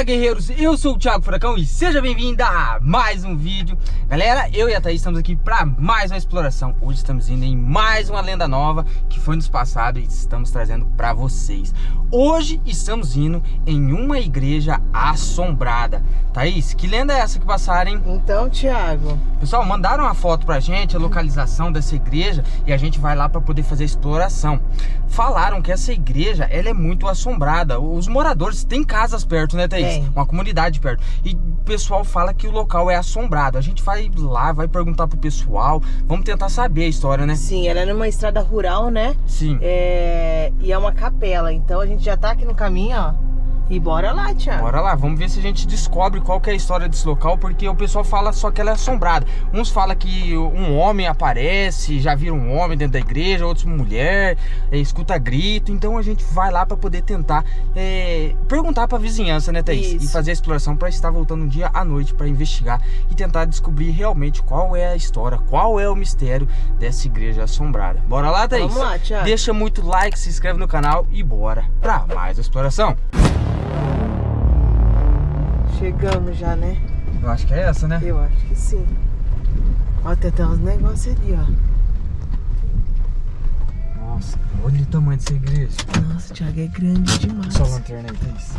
Fala guerreiros, eu sou o Thiago Furacão e seja bem-vindo a mais um vídeo. Galera, eu e a Thaís estamos aqui para mais uma exploração. Hoje estamos indo em mais uma lenda nova que foi nos passado e estamos trazendo para vocês. Hoje estamos indo em uma igreja assombrada. Thaís, que lenda é essa que passaram, hein? Então, Thiago. Pessoal, mandaram uma foto pra gente, a localização dessa igreja E a gente vai lá para poder fazer a exploração. Falaram que essa igreja, ela é muito assombrada. Os moradores têm casas perto, né Thaís? Tem. Uma comunidade perto E o pessoal fala que o local é assombrado A gente vai lá, vai perguntar pro pessoal Vamos tentar saber a história, né? Sim, ela é numa estrada rural, né? Sim É... E é uma capela, então a gente já tá aqui no caminho, ó E bora lá, Thiago Bora lá, vamos ver se a gente descobre qual que é a história desse local Porque o pessoal fala só que ela é assombrada Uns falam que um homem aparece, já viram um homem dentro da igreja Outros mulher, é, escuta grito Então a gente vai lá pra poder tentar é, perguntar pra vizinhança, né Thaís? Isso. E fazer a exploração pra estar voltando um dia à noite Pra investigar e tentar descobrir realmente qual é a história Qual é o mistério dessa igreja assombrada Bora lá, Thaís? Vamos lá, Thiago Deixa muito like, se inscreve no canal e bora pra mais exploração Chegamos já, né? Eu acho que é essa, né? Eu acho que sim Ó, tem até uns negócios ali, ó Nossa, olha o tamanho dessa igreja. Nossa, Thiago, é grande demais Só a lanterna aí, Thaís.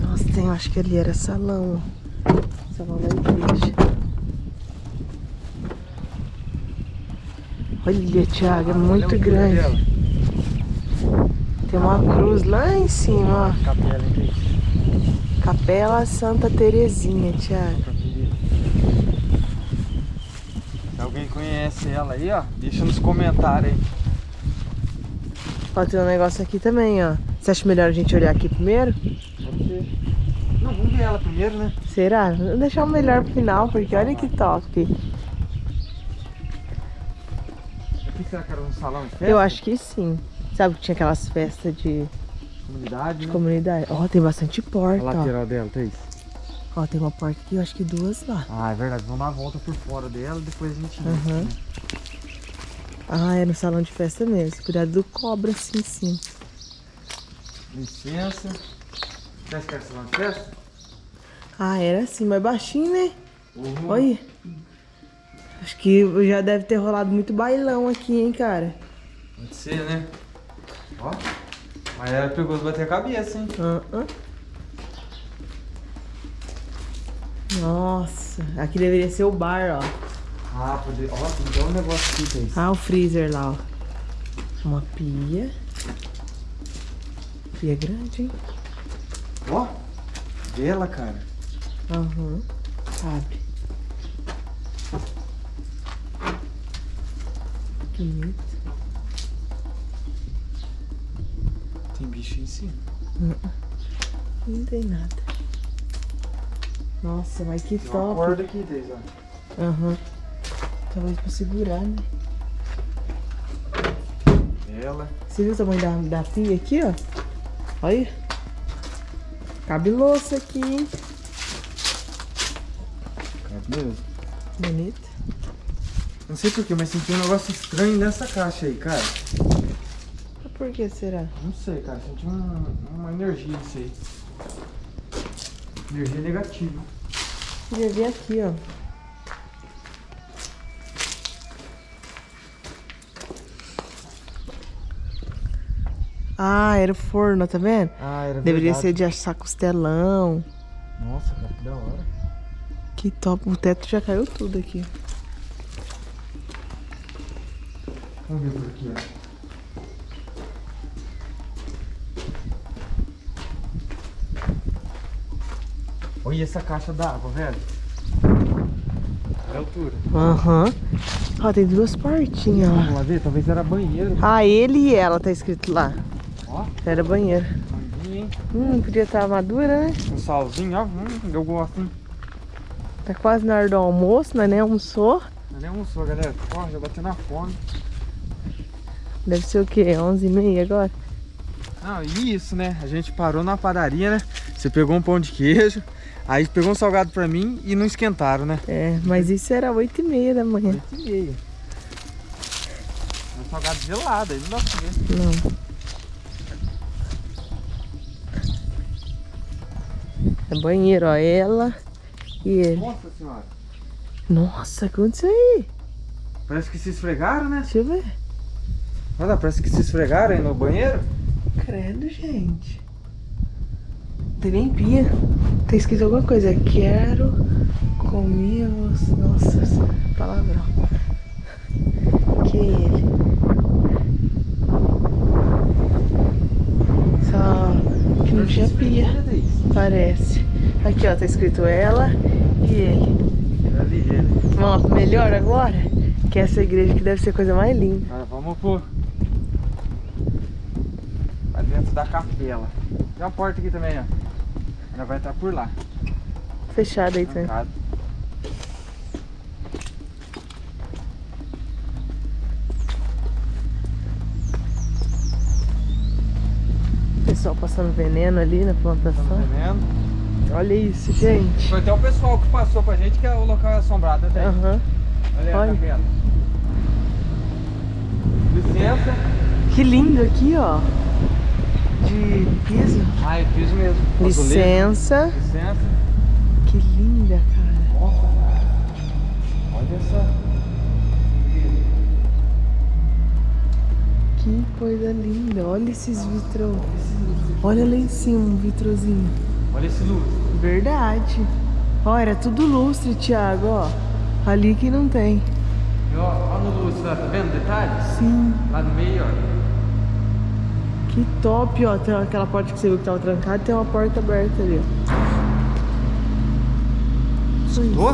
Nossa, tem, eu acho que ali era salão, ó Salão da igreja Olha, Thiago, é muito grande. Tem uma cruz lá em cima, ó Capela? Capela Santa Terezinha, Thiago. Se alguém conhece ela aí, ó, deixa nos comentários aí. Ó, tem um negócio aqui também, ó. Você acha melhor a gente olhar aqui primeiro? Pode ser. Não, vamos ver ela primeiro, né? Será? Vou deixar o melhor pro final, porque olha que top. Aqui será que era um salão de festa? Eu acho que sim. Sabe que tinha aquelas festas de Comunidade, né? comunidade? Ó, tem bastante A porta, ó. lateral dela, Thaís. Ó, tem uma porta aqui, eu acho que duas lá. Ah, é verdade. Vamos dar uma volta por fora dela e depois a gente... entra, Uhum. Ah, é no salão de festa mesmo. Cuidado do cobra assim, sim. Licença. Você que era salão de festa? Ah, era assim, mais baixinho, né? Uhum. Olha. Acho que já deve ter rolado muito bailão aqui, hein, cara. Pode ser, né? Ó. Mas ela pegou de bater a cabeça, hein? Ah, ah. Nossa, aqui deveria ser o bar, ó. Ah, pode... Ó, tem um negócio aqui, Thaís. Ah, o freezer lá, ó. Uma pia. Pia grande, hein? Ó, vela, cara. Aham. Abre. Que bonito. Tem bicho em cima. Não tem nada. Nossa, mas que Tem uma top. corda aqui, ó. Aham. Talvez pra segurar, né? Vela. Você viu o tamanho da, da pia aqui, ó? Olha. Cabe louça aqui, hein? Cabe mesmo. Bonito. Não sei porquê, mas senti um negócio estranho nessa caixa aí, cara. Por que será? Não sei, cara. Senti um- uma energia nisso aí. Energia negativa. Queria ver aqui, ó. Ah, era o forno, tá vendo? Ah, era Deveria verdade. ser de assar costelão. Nossa, cara, que da hora. Que top. O teto já caiu tudo aqui. Vamos ver por aqui, ó. Olha essa caixa d'água, velho. Olha a altura. Aham. Ó, tem duas portinhas lá. Vamos lá ver? Talvez era banheiro. Ah, ele e ela tá escrito lá. Ó, Era banheiro. manguinha, hein? Hum, podia estar madura, né? Um salzinho, ó. Hum, eu gosto, hein? Tá quase na hora do almoço, mas nem almoçou. Não é nem almoçou, galera. Ó, já bateu na fome. Deve ser o quê? 11h30 agora? Não, e isso, né? A gente parou na padaria, né? Você pegou um pão de queijo, Aí pegou um salgado pra mim e não esquentaram, né? É, mas isso era 8 e meia da manhã. 8 e meia. É um salgado gelado, aí não dá pra ver. Não. É banheiro, ó. Ela e ele. Nossa senhora. Nossa, aconteceu aí? Parece que se esfregaram, né? Deixa eu ver. Olha, parece que se esfregaram aí no banheiro. Credo, gente. Tem nem pia. Tá escrito alguma coisa. Quero você. Nossa, palavrão. Que é ele. Só que não tinha pia. Parece. Aqui, ó, tá escrito ela e ele. Vamos melhor agora? Que essa igreja que deve ser a coisa mais linda. Agora vamos pro... Pra dentro da capela. Tem uma porta aqui também, ó. Ela vai estar por lá. Fechada aí também. Pessoal passando veneno ali na plantação. vendo. Olha isso, gente. Foi até o pessoal que passou pra gente que é o local assombrado até. Aham. Olha Olha. capela. Licença. Que lindo aqui, ó. De piso. Ah, é piso mesmo. Licença. Licença. Que linda, cara. Nossa, cara. Olha essa. Que coisa linda. Olha esses vitrô. Olha lá em cima um vitrozinho. Olha esse luz. Verdade. Ó, era tudo lustre, Thiago, ó. Ali que não tem. E ó, ó no luz, tá vendo detalhe? Sim. Lá no meio, ó. Que top, ó. Tem aquela porta que você viu que tava trancada tem uma porta aberta ali, ó. Escutou?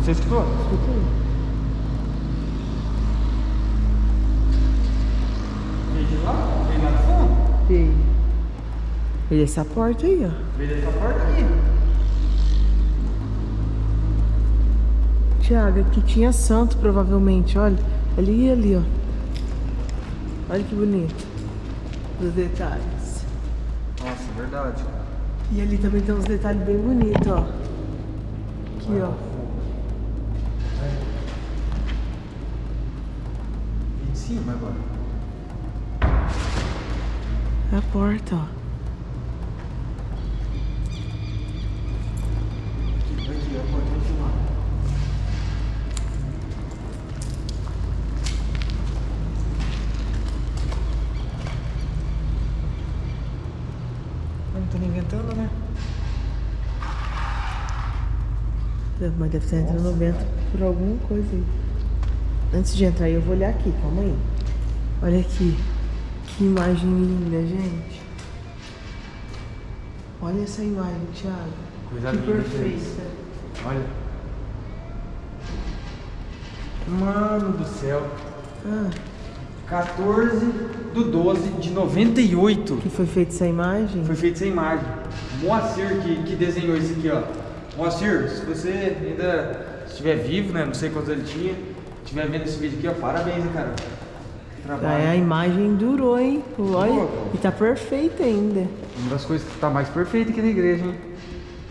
Você escutou? Escuta aí. Veio de lá? Veio lá do fundo? Veio. Veio essa porta aí, ó. Veio dessa porta aqui. Tiago, aqui tinha santo provavelmente, olha. Ali e ali, ó. Olha que bonito. Os detalhes. Nossa, verdade. E ali também tem uns detalhes bem bonitos, ó. Aqui, ó. E em cima agora. É a porta, ó. Aqui, aqui, a porta vai filmar. Não tô inventando, né? Mas deve estar entrando no vento por alguma coisa aí. Antes de entrar aí, eu vou olhar aqui, calma aí. Olha aqui. Que imagem linda, gente. Olha essa imagem, Thiago. Coisa que perfeita. Olha. Mano do céu. Ah, 14 do 12 de 98. que foi feita essa imagem? Foi feita essa imagem. Moacir que, que desenhou isso aqui, ó. Moacir, se você ainda estiver vivo, né? Não sei quantos ele tinha. Estiver vendo esse vídeo aqui, ó. Parabéns, hein, cara. Trabalho. a imagem durou, hein? Olha. Pô. E tá perfeita ainda. Uma das coisas que tá mais perfeita aqui na igreja, hein?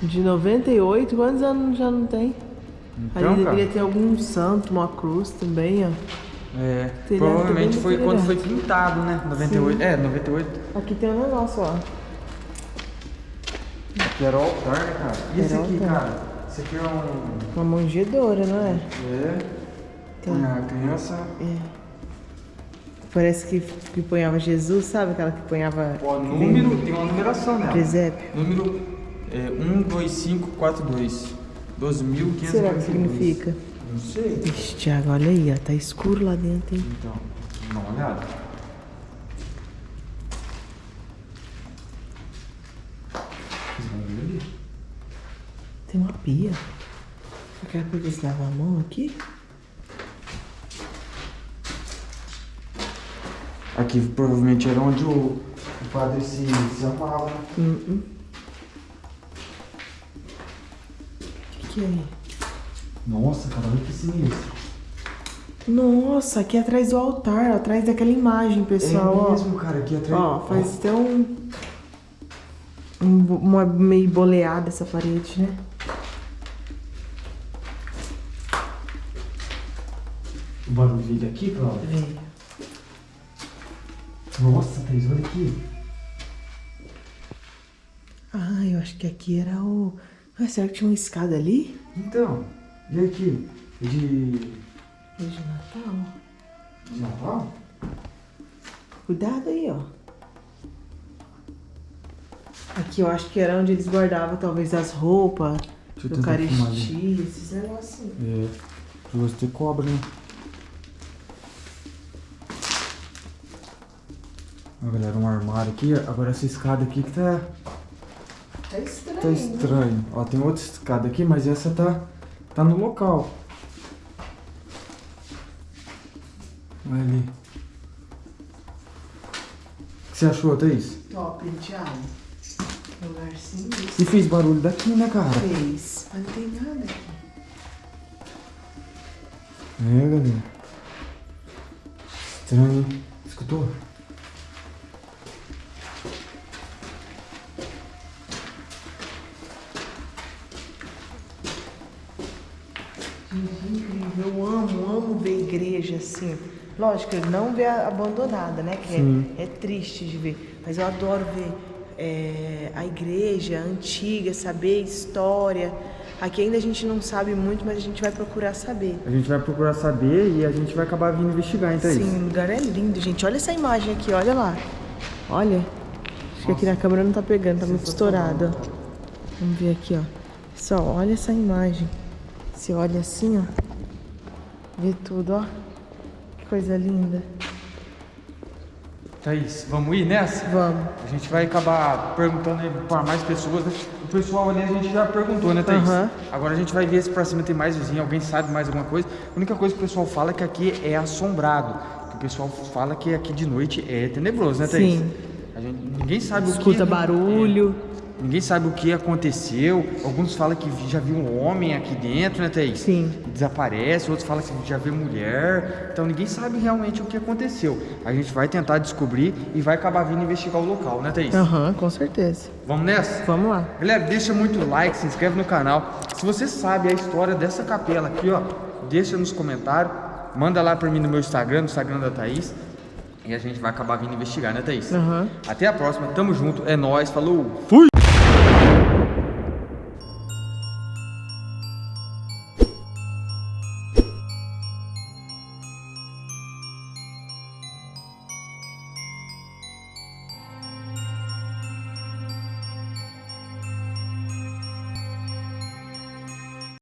De 98, quantos anos já não tem? Então, Ali deveria ter algum santo, uma cruz também, ó. É, Telhado provavelmente foi quando foi pintado, né? 98. É, 98. Aqui tem um negócio, ó. Que era o altar, né, cara? E esse aqui, cara? Esse aqui é um. Uma manjedoura, não é? É. Tem. A criança. É. Parece que, que ponhava Jesus, sabe? Aquela que ponhava. Ó, número, tem uma numeração nela. Presépio. Número é, 12542. 12.542. O que será que significa? Não sei. Ixi, Thiago, olha aí, ó. Tá escuro lá dentro, hein? Então, dá uma olhada. Ali. Tem uma pia. Será que eles lavam a mão aqui? Aqui provavelmente era onde o, o padre se, se amava. O que, que é aí? Nossa, cara, olha que sinistro. Nossa, aqui atrás do altar, atrás daquela imagem, pessoal, é mesmo, cara, aqui atrás. ó. Ó, faz até um, uma meio boleada essa parede, né? O barulho veio daqui, Cláudio? Veio. Nossa, Thaís, olha aqui. Ah, eu acho que aqui era o... Ah, será que tinha uma escada ali? Então, e aqui? De... É de Natal. de Natal? Cuidado aí, ó. Aqui eu acho que era onde eles guardavam talvez as roupas, ali. Eucaristia, esses negocinhos. É, duas ter cobra, né? Ó, galera, um armário aqui. Agora essa escada aqui que tá, Tá estranho. tá né? estranho. Ó, tem outra escada aqui, mas essa tá, tá no local. Olha ali. O que você achou, Thaís? Top, Thiago. Sinistro. E fez barulho daqui, né, cara? Fez. Mas não tem nada aqui. É, galera. Estranho, hein? Escutou? Gente, incrível. Eu amo, amo ver igreja assim. Lógico, não ver abandonada, né? Que é, é triste de ver. Mas eu adoro ver é, a igreja antiga, saber história. Aqui ainda a gente não sabe muito, mas a gente vai procurar saber. A gente vai procurar saber e a gente vai acabar vindo investigar, então é Sim, o lugar é lindo, gente. Olha essa imagem aqui, olha lá. Olha. Acho que aqui na câmera não tá pegando, tá muito estourado. ó. Vamos ver aqui, ó. Só olha essa imagem. Você olha assim, ó. Vê tudo, ó. Que coisa linda. Thaís, vamos ir nessa? Vamos. A gente vai acabar perguntando para mais pessoas. né? O pessoal ali a gente já perguntou, né, Thaís? Aham. Agora a gente vai ver se pra cima tem mais vizinho, alguém sabe mais alguma coisa. A única coisa que o pessoal fala é que aqui é assombrado. Que o pessoal fala que aqui de noite é tenebroso, né, Thaís? Sim. A gente, ninguém sabe o que... Escuta barulho. É, ninguém sabe o que aconteceu. Alguns falam que já viu um homem aqui dentro, né, Thaís? Sim. Desaparece. Outros falam que já vê mulher. Então ninguém sabe realmente o que aconteceu. A gente vai tentar descobrir e vai acabar vindo investigar o local, né, Thaís? Aham, com certeza. Vamos nessa? Vamos lá. Galera, deixa muito like, se inscreve no canal. Se você sabe a história dessa capela aqui, ó, deixa nos comentários. Manda lá pra mim no meu Instagram, no Instagram da Thaís. E a gente vai acabar vindo investigar, né, Thaís? Aham. Até a próxima, tamo junto, é nóis, falou, fui!